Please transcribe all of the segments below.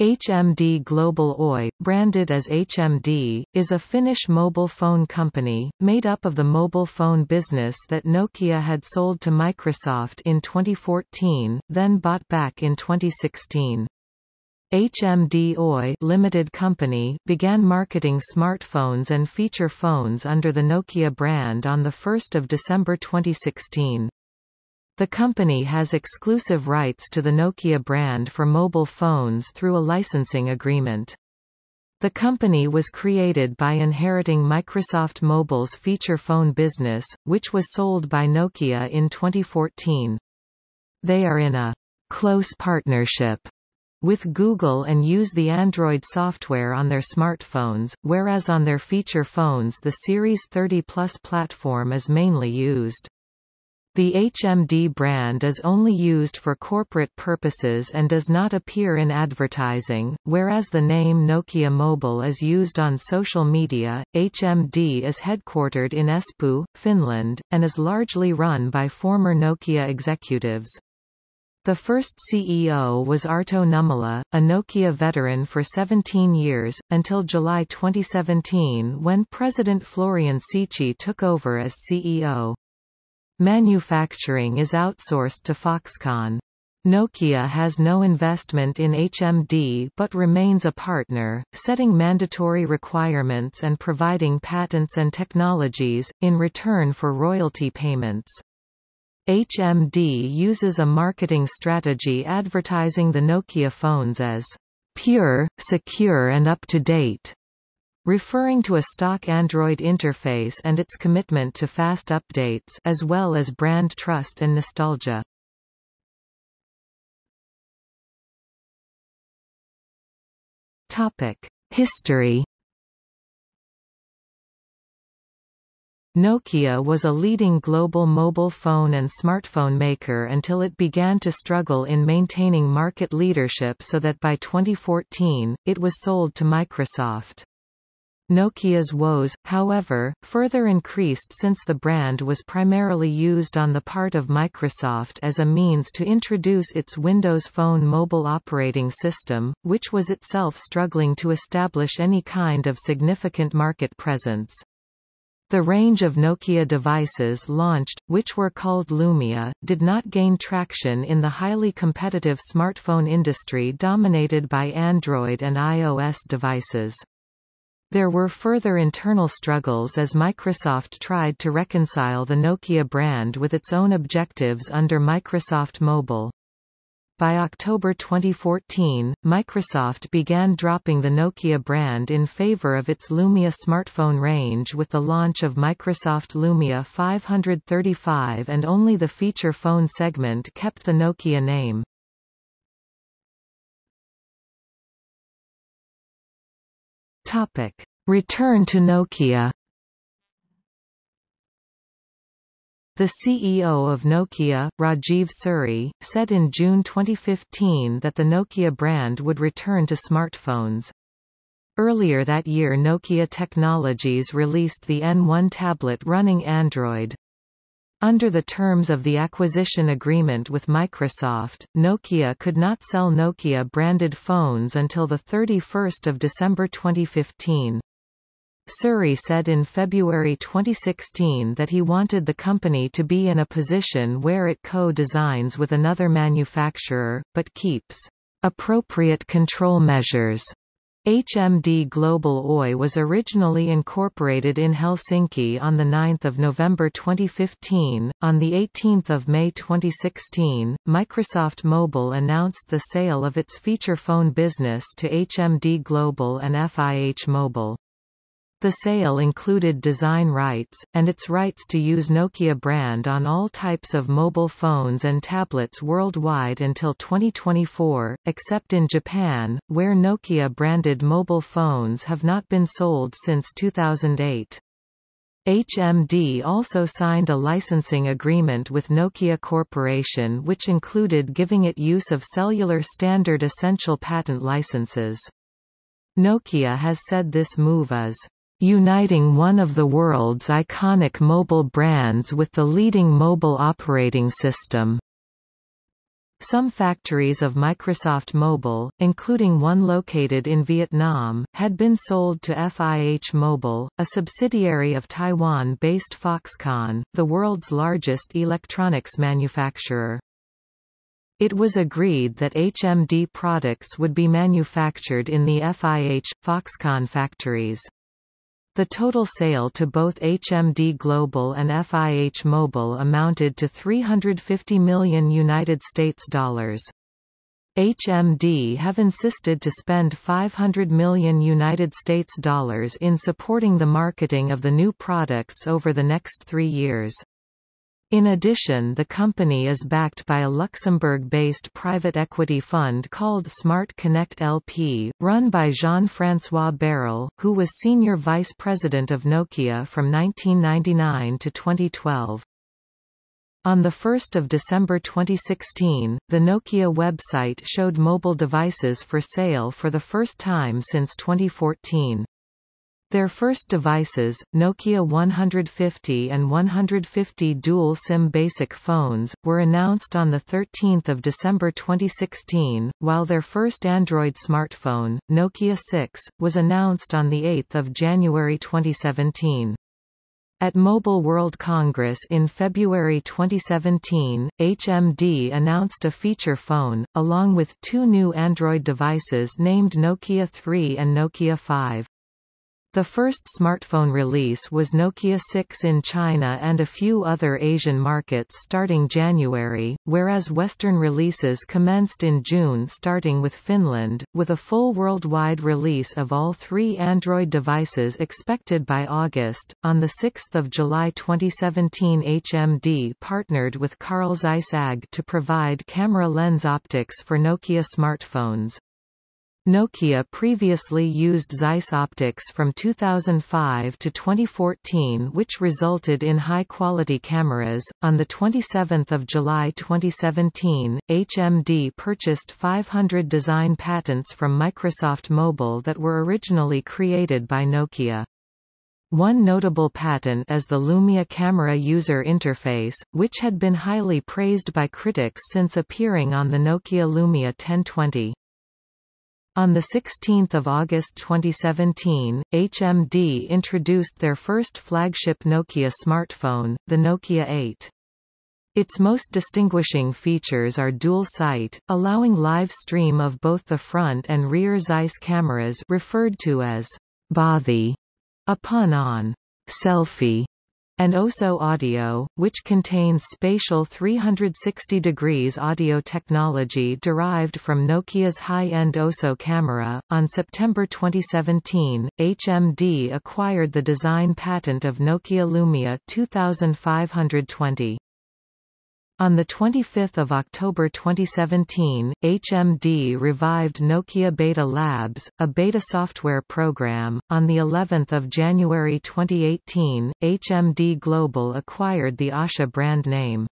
HMD Global Oy, branded as HMD, is a Finnish mobile phone company, made up of the mobile phone business that Nokia had sold to Microsoft in 2014, then bought back in 2016. HMD Oy Limited Company began marketing smartphones and feature phones under the Nokia brand on 1 December 2016. The company has exclusive rights to the Nokia brand for mobile phones through a licensing agreement. The company was created by inheriting Microsoft Mobile's feature phone business, which was sold by Nokia in 2014. They are in a close partnership with Google and use the Android software on their smartphones, whereas on their feature phones the Series 30 Plus platform is mainly used. The HMD brand is only used for corporate purposes and does not appear in advertising, whereas the name Nokia Mobile is used on social media. HMD is headquartered in Espoo, Finland, and is largely run by former Nokia executives. The first CEO was Arto Nummela, a Nokia veteran for 17 years, until July 2017 when President Florian Seiche took over as CEO. Manufacturing is outsourced to Foxconn. Nokia has no investment in HMD but remains a partner, setting mandatory requirements and providing patents and technologies, in return for royalty payments. HMD uses a marketing strategy advertising the Nokia phones as pure, secure and up-to-date referring to a stock Android interface and its commitment to fast updates as well as brand trust and nostalgia. Topic: History Nokia was a leading global mobile phone and smartphone maker until it began to struggle in maintaining market leadership so that by 2014, it was sold to Microsoft. Nokia's woes, however, further increased since the brand was primarily used on the part of Microsoft as a means to introduce its Windows Phone mobile operating system, which was itself struggling to establish any kind of significant market presence. The range of Nokia devices launched, which were called Lumia, did not gain traction in the highly competitive smartphone industry dominated by Android and iOS devices. There were further internal struggles as Microsoft tried to reconcile the Nokia brand with its own objectives under Microsoft Mobile. By October 2014, Microsoft began dropping the Nokia brand in favor of its Lumia smartphone range with the launch of Microsoft Lumia 535 and only the feature phone segment kept the Nokia name. Topic. Return to Nokia The CEO of Nokia, Rajeev Suri, said in June 2015 that the Nokia brand would return to smartphones. Earlier that year Nokia Technologies released the N1 tablet running Android. Under the terms of the acquisition agreement with Microsoft, Nokia could not sell Nokia-branded phones until 31 December 2015. Suri said in February 2016 that he wanted the company to be in a position where it co-designs with another manufacturer, but keeps appropriate control measures HMD Global Oy was originally incorporated in Helsinki on 9 November 2015. On 18 May 2016, Microsoft Mobile announced the sale of its feature phone business to HMD Global and FIH Mobile. The sale included design rights, and its rights to use Nokia brand on all types of mobile phones and tablets worldwide until 2024, except in Japan, where Nokia-branded mobile phones have not been sold since 2008. HMD also signed a licensing agreement with Nokia Corporation which included giving it use of cellular standard essential patent licenses. Nokia has said this move is uniting one of the world's iconic mobile brands with the leading mobile operating system. Some factories of Microsoft Mobile, including one located in Vietnam, had been sold to FIH Mobile, a subsidiary of Taiwan-based Foxconn, the world's largest electronics manufacturer. It was agreed that HMD products would be manufactured in the FIH, Foxconn factories. The total sale to both HMD Global and FIH Mobile amounted to 350 million United States dollars. HMD have insisted to spend 500 million United States dollars in supporting the marketing of the new products over the next 3 years. In addition the company is backed by a Luxembourg-based private equity fund called Smart Connect LP, run by Jean-François Baril, who was senior vice president of Nokia from 1999 to 2012. On 1 December 2016, the Nokia website showed mobile devices for sale for the first time since 2014. Their first devices, Nokia 150 and 150 Dual SIM basic phones, were announced on 13 December 2016, while their first Android smartphone, Nokia 6, was announced on 8 January 2017. At Mobile World Congress in February 2017, HMD announced a feature phone, along with two new Android devices named Nokia 3 and Nokia 5. The first smartphone release was Nokia 6 in China and a few other Asian markets starting January, whereas Western releases commenced in June starting with Finland, with a full worldwide release of all three Android devices expected by August. On 6 July 2017 HMD partnered with Carl Zeiss AG to provide camera lens optics for Nokia smartphones. Nokia previously used Zeiss optics from 2005 to 2014 which resulted in high-quality cameras. On the 27th of July 2017, HMD purchased 500 design patents from Microsoft Mobile that were originally created by Nokia. One notable patent is the Lumia camera user interface, which had been highly praised by critics since appearing on the Nokia Lumia 1020. On 16 August 2017, HMD introduced their first flagship Nokia smartphone, the Nokia 8. Its most distinguishing features are dual sight, allowing live stream of both the front and rear Zeiss cameras referred to as Bothie upon on selfie and OZO Audio, which contains spatial 360 degrees audio technology derived from Nokia's high-end OZO camera. On September 2017, HMD acquired the design patent of Nokia Lumia 2520. On 25 October 2017, HMD revived Nokia Beta Labs, a beta software program. On the 11th of January 2018, HMD Global acquired the Asha brand name.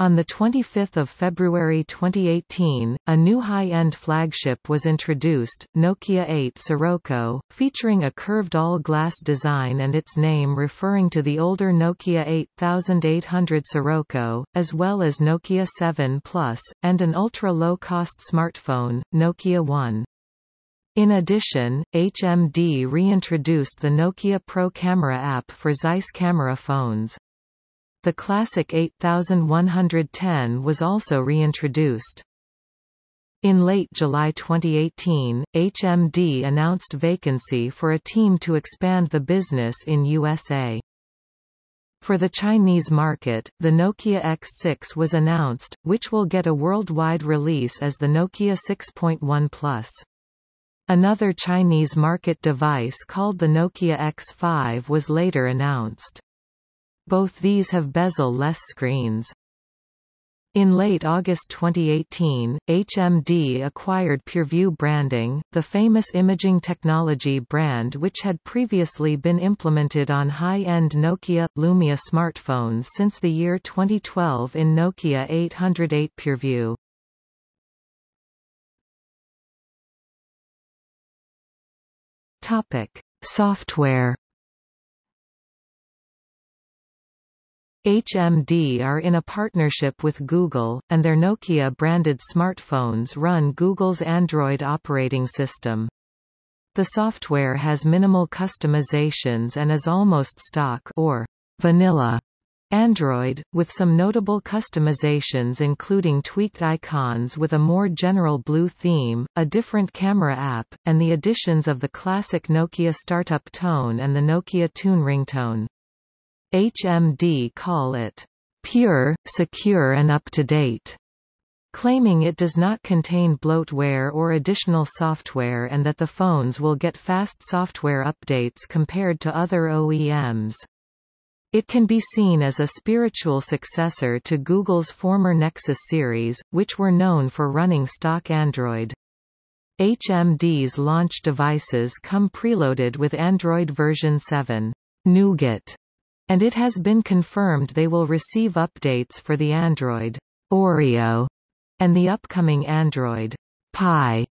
On 25 February 2018, a new high-end flagship was introduced, Nokia 8 Sirocco, featuring a curved all-glass design and its name referring to the older Nokia 8800 Sirocco, as well as Nokia 7 Plus, and an ultra-low-cost smartphone, Nokia 1. In addition, HMD reintroduced the Nokia Pro Camera app for Zeiss camera phones. The classic 8110 was also reintroduced. In late July 2018, HMD announced vacancy for a team to expand the business in USA. For the Chinese market, the Nokia X6 was announced, which will get a worldwide release as the Nokia 6.1 Plus. Another Chinese market device called the Nokia X5 was later announced. Both these have bezel-less screens. In late August 2018, HMD acquired PureView branding, the famous imaging technology brand which had previously been implemented on high-end Nokia, Lumia smartphones since the year 2012 in Nokia 808 PureView. Software HMD are in a partnership with Google, and their Nokia-branded smartphones run Google's Android operating system. The software has minimal customizations and is almost stock or vanilla Android, with some notable customizations including tweaked icons with a more general blue theme, a different camera app, and the additions of the classic Nokia startup tone and the Nokia Tune ringtone. HMD call it pure, secure and up-to-date, claiming it does not contain bloatware or additional software and that the phones will get fast software updates compared to other OEMs. It can be seen as a spiritual successor to Google's former Nexus series, which were known for running stock Android. HMD's launch devices come preloaded with Android version 7, Nougat, and it has been confirmed they will receive updates for the Android Oreo and the upcoming Android Pie.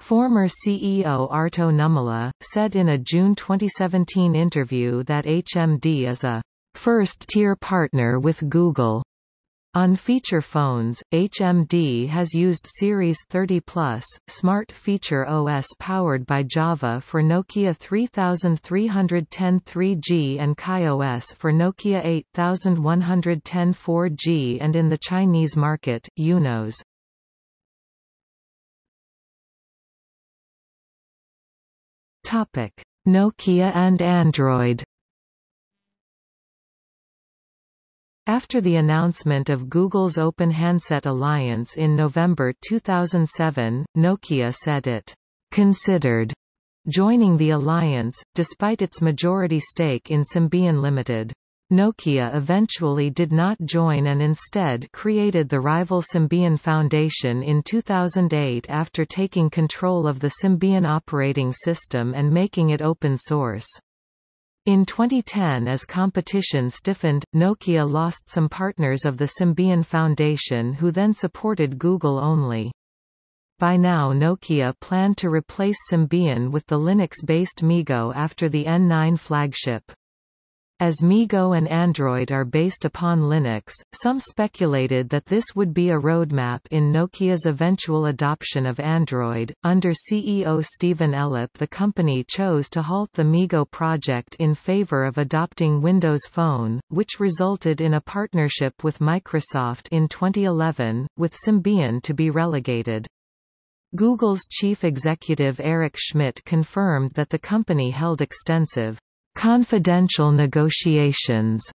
Former CEO Arto Nummela, said in a June 2017 interview that HMD is a first-tier partner with Google on feature phones, HMD has used Series 30 Plus, Smart Feature OS powered by Java for Nokia 3310 3G and KaiOS for Nokia 8110 4G and in the Chinese market, YunOS. Nokia and Android After the announcement of Google's Open Handset Alliance in November 2007, Nokia said it considered joining the alliance, despite its majority stake in Symbian Limited. Nokia eventually did not join and instead created the rival Symbian Foundation in 2008 after taking control of the Symbian operating system and making it open source. In 2010 as competition stiffened, Nokia lost some partners of the Symbian Foundation who then supported Google only. By now Nokia planned to replace Symbian with the Linux-based MeeGo after the N9 flagship. As MeeGo and Android are based upon Linux, some speculated that this would be a roadmap in Nokia's eventual adoption of Android. Under CEO Stephen Elop, the company chose to halt the MeeGo project in favor of adopting Windows Phone, which resulted in a partnership with Microsoft in 2011, with Symbian to be relegated. Google's chief executive Eric Schmidt confirmed that the company held extensive confidential negotiations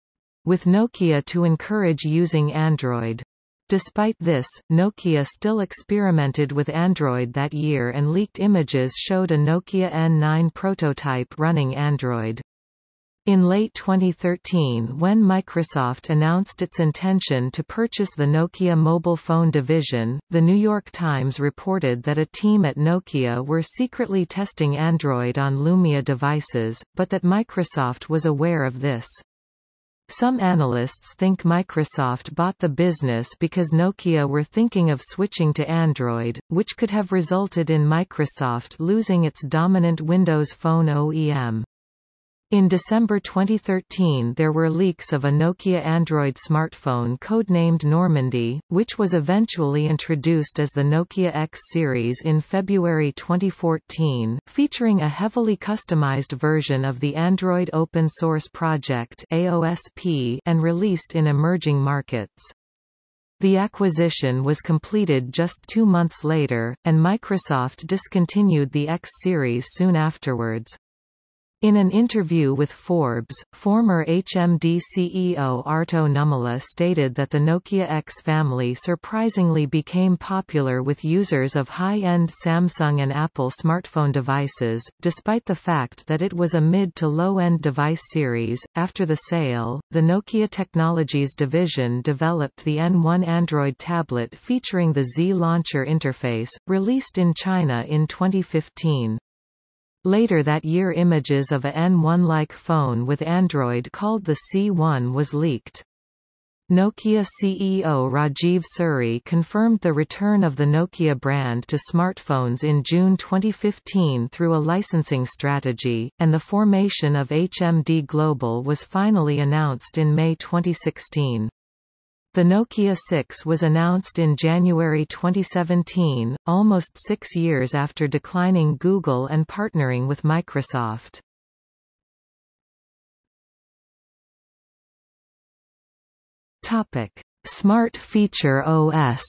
with Nokia to encourage using Android. Despite this, Nokia still experimented with Android that year and leaked images showed a Nokia N9 prototype running Android. In late 2013 when Microsoft announced its intention to purchase the Nokia mobile phone division, The New York Times reported that a team at Nokia were secretly testing Android on Lumia devices, but that Microsoft was aware of this. Some analysts think Microsoft bought the business because Nokia were thinking of switching to Android, which could have resulted in Microsoft losing its dominant Windows Phone OEM. In December 2013 there were leaks of a Nokia Android smartphone codenamed Normandy, which was eventually introduced as the Nokia X series in February 2014, featuring a heavily customized version of the Android Open Source Project AOSP and released in emerging markets. The acquisition was completed just two months later, and Microsoft discontinued the X series soon afterwards. In an interview with Forbes, former HMD CEO Arto Nummela stated that the Nokia X family surprisingly became popular with users of high-end Samsung and Apple smartphone devices, despite the fact that it was a mid to low-end device series. After the sale, the Nokia Technologies division developed the N1 Android tablet featuring the Z Launcher interface, released in China in 2015. Later that year images of a N1-like phone with Android called the C1 was leaked. Nokia CEO Rajeev Suri confirmed the return of the Nokia brand to smartphones in June 2015 through a licensing strategy, and the formation of HMD Global was finally announced in May 2016. The Nokia 6 was announced in January 2017, almost six years after declining Google and partnering with Microsoft. Topic: Smart Feature OS.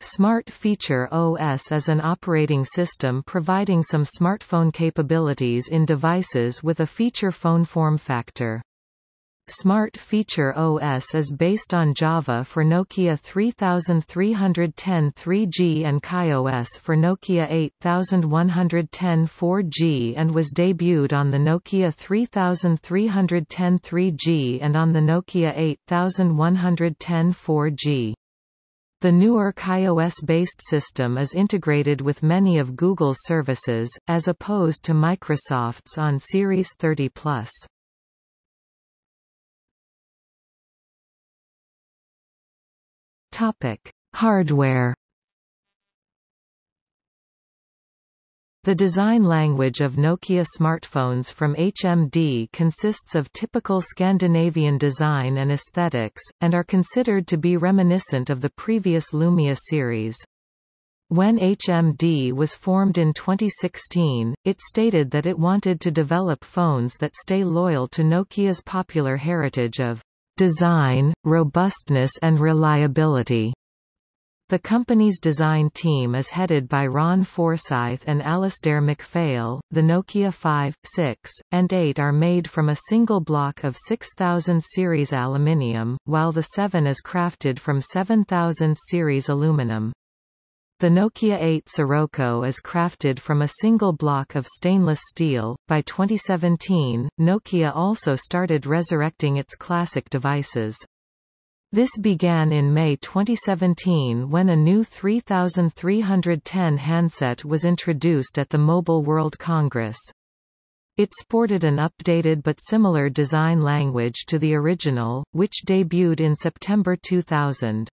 Smart Feature OS is an operating system providing some smartphone capabilities in devices with a feature phone form factor. Smart Feature OS is based on Java for Nokia 3310 3G and KaiOS for Nokia 8110 4G and was debuted on the Nokia 3310 3G and on the Nokia 8110 4G. The newer KaiOS-based system is integrated with many of Google's services, as opposed to Microsoft's on Series 30+. Topic: Hardware. The design language of Nokia smartphones from HMD consists of typical Scandinavian design and aesthetics, and are considered to be reminiscent of the previous Lumia series. When HMD was formed in 2016, it stated that it wanted to develop phones that stay loyal to Nokia's popular heritage of design, robustness and reliability. The company's design team is headed by Ron Forsyth and Alasdair MacPhail. The Nokia 5, 6, and 8 are made from a single block of 6000 series aluminium, while the 7 is crafted from 7000 series aluminum. The Nokia 8 Sirocco is crafted from a single block of stainless steel. By 2017, Nokia also started resurrecting its classic devices. This began in May 2017 when a new 3310 handset was introduced at the Mobile World Congress. It sported an updated but similar design language to the original, which debuted in September 2000.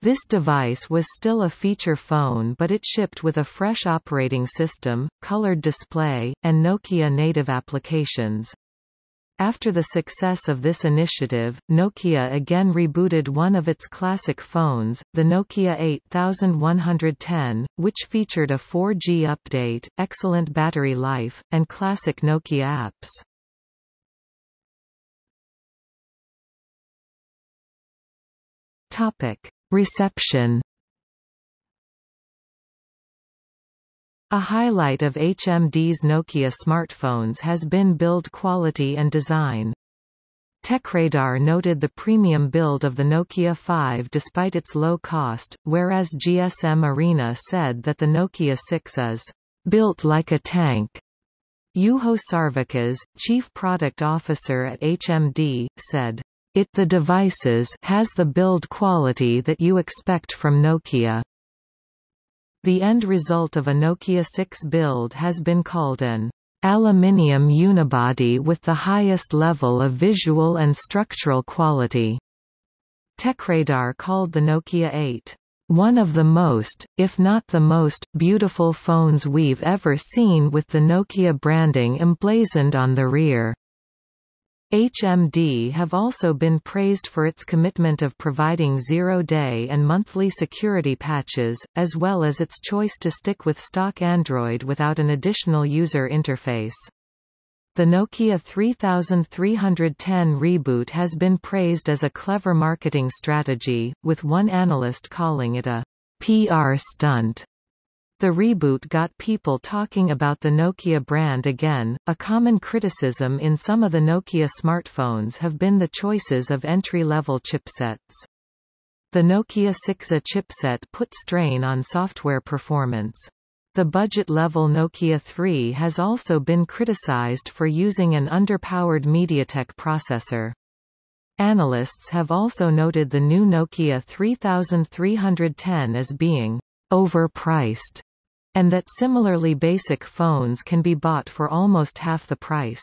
This device was still a feature phone but it shipped with a fresh operating system, colored display, and Nokia native applications. After the success of this initiative, Nokia again rebooted one of its classic phones, the Nokia 8110, which featured a 4G update, excellent battery life, and classic Nokia apps. Topic. Reception A highlight of HMD's Nokia smartphones has been build quality and design. TechRadar noted the premium build of the Nokia 5 despite its low cost, whereas GSM Arena said that the Nokia 6 is built like a tank. Juho Sarvikas, chief product officer at HMD, said, it the devices has the build quality that you expect from Nokia. The end result of a Nokia 6 build has been called an aluminium unibody with the highest level of visual and structural quality. TechRadar called the Nokia 8 one of the most, if not the most, beautiful phones we've ever seen with the Nokia branding emblazoned on the rear. HMD have also been praised for its commitment of providing zero-day and monthly security patches, as well as its choice to stick with stock Android without an additional user interface. The Nokia 3310 reboot has been praised as a clever marketing strategy, with one analyst calling it a PR stunt. The reboot got people talking about the Nokia brand again. A common criticism in some of the Nokia smartphones have been the choices of entry-level chipsets. The Nokia 6A chipset put strain on software performance. The budget-level Nokia 3 has also been criticized for using an underpowered MediaTek processor. Analysts have also noted the new Nokia 3310 as being overpriced and that similarly basic phones can be bought for almost half the price.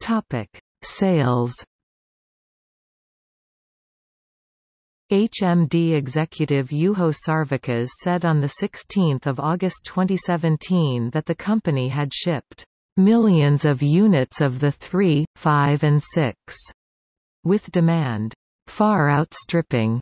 Topic: Sales HMD executive Juho Sarvikas said on 16 August 2017 that the company had shipped millions of units of the 3, 5 and 6, with demand far outstripping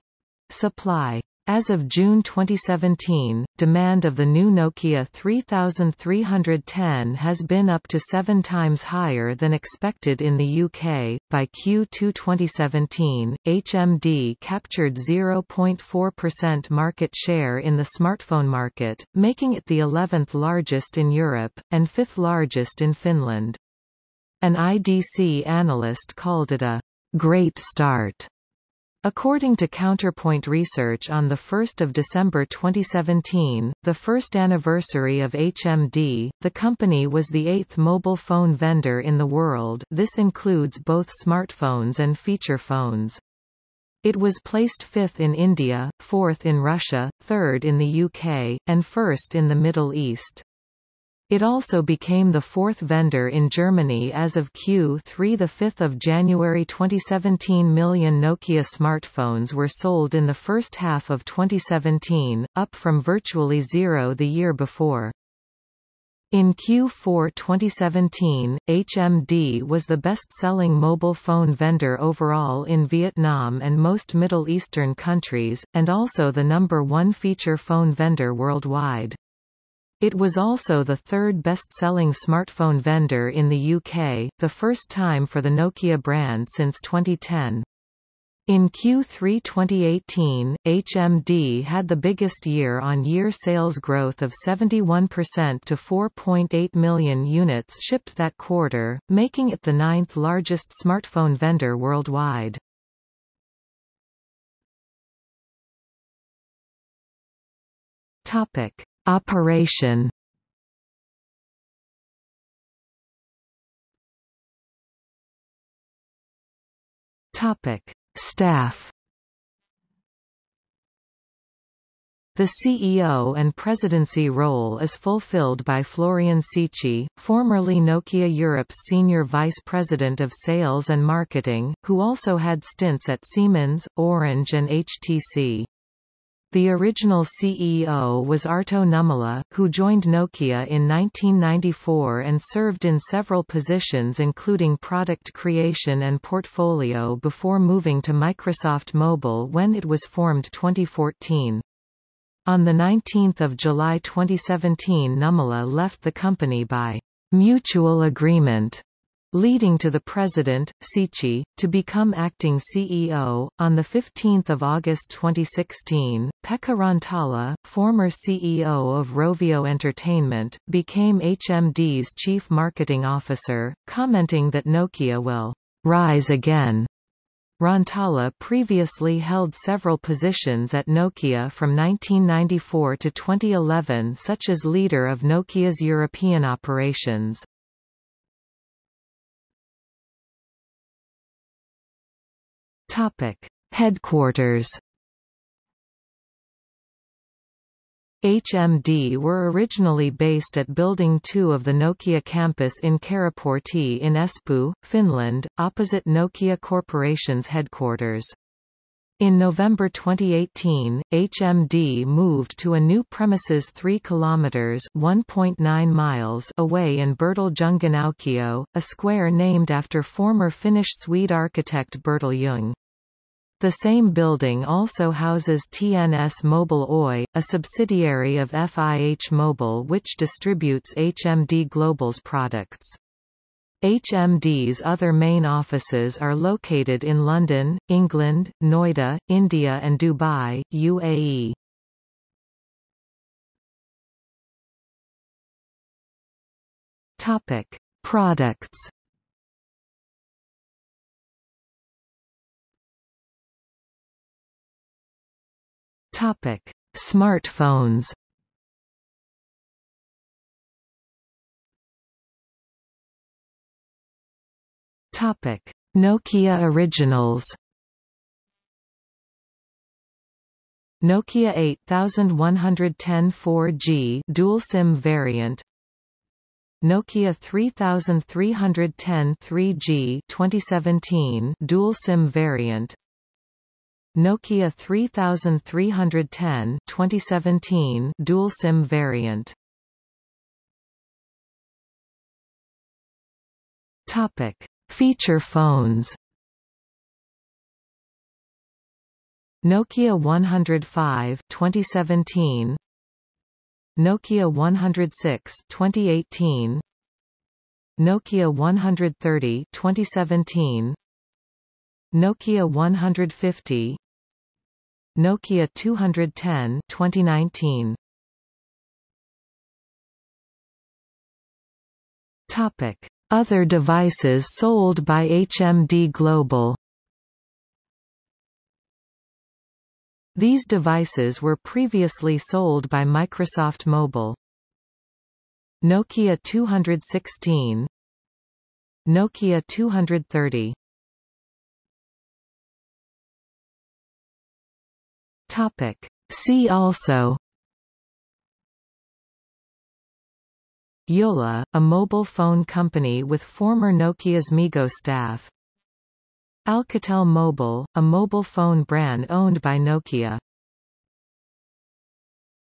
supply. As of June 2017, demand of the new Nokia 3310 has been up to seven times higher than expected in the UK. By Q2 2017, HMD captured 0.4% market share in the smartphone market, making it the 11th largest in Europe, and fifth largest in Finland. An IDC analyst called it a great start According to Counterpoint Research on 1 December 2017, the first anniversary of HMD, the company was the eighth mobile phone vendor in the world this includes both smartphones and feature phones. It was placed fifth in India, fourth in Russia, third in the UK, and first in the Middle East. It also became the fourth vendor in Germany as of Q3. 5 January 2017 million Nokia smartphones were sold in the first half of 2017, up from virtually zero the year before. In Q4 2017, HMD was the best-selling mobile phone vendor overall in Vietnam and most Middle Eastern countries, and also the number one feature phone vendor worldwide. It was also the third best-selling smartphone vendor in the UK, the first time for the Nokia brand since 2010. In Q3 2018, HMD had the biggest year-on-year -year sales growth of 71% to 4.8 million units shipped that quarter, making it the ninth largest smartphone vendor worldwide. Topic. Operation Topic: Staff. The CEO and presidency role is fulfilled by Florian Seiche, formerly Nokia Europe's senior vice president of sales and marketing, who also had stints at Siemens, Orange and HTC. The original CEO was Arto Nummela, who joined Nokia in 1994 and served in several positions including product creation and portfolio before moving to Microsoft Mobile when it was formed 2014. On 19 July 2017 Nummela left the company by mutual agreement leading to the president, Seiche, to become acting CEO. On 15 August 2016, Pekka Rantala, former CEO of Rovio Entertainment, became HMD's chief marketing officer, commenting that Nokia will rise again. Rantala previously held several positions at Nokia from 1994 to 2011 such as leader of Nokia's European operations. Topic: Headquarters. HMD were originally based at Building 2 of the Nokia campus in Karaportti in Espoo, Finland, opposite Nokia Corporation's headquarters. In November 2018, HMD moved to a new premises 3 kilometers (1.9 miles) away in Bertil Jungan a square named after former Finnish Swede architect Bertel Jung. The same building also houses TNS Mobile Oy, a subsidiary of FIH Mobile which distributes HMD Global's products. HMD's other main offices are located in London, England, Noida, India and Dubai, UAE. Topic: Products Topic: Smartphones. Topic: Nokia Originals. Nokia 8110 4G dual SIM variant Nokia 3310 3G 2017 dual SIM variant Nokia 3310 2017 dual SIM variant. Topic. Feature phones. Nokia 105 2017 Nokia 106 2018 Nokia 130 2017 Nokia 150 Nokia 210 2019 Topic. Other devices sold by HMD Global. These devices were previously sold by Microsoft Mobile. Nokia 216 Nokia 230 Topic. See also. Jolla, a mobile phone company with former Nokia's MeeGo staff. Alcatel Mobile, a mobile phone brand owned by Nokia.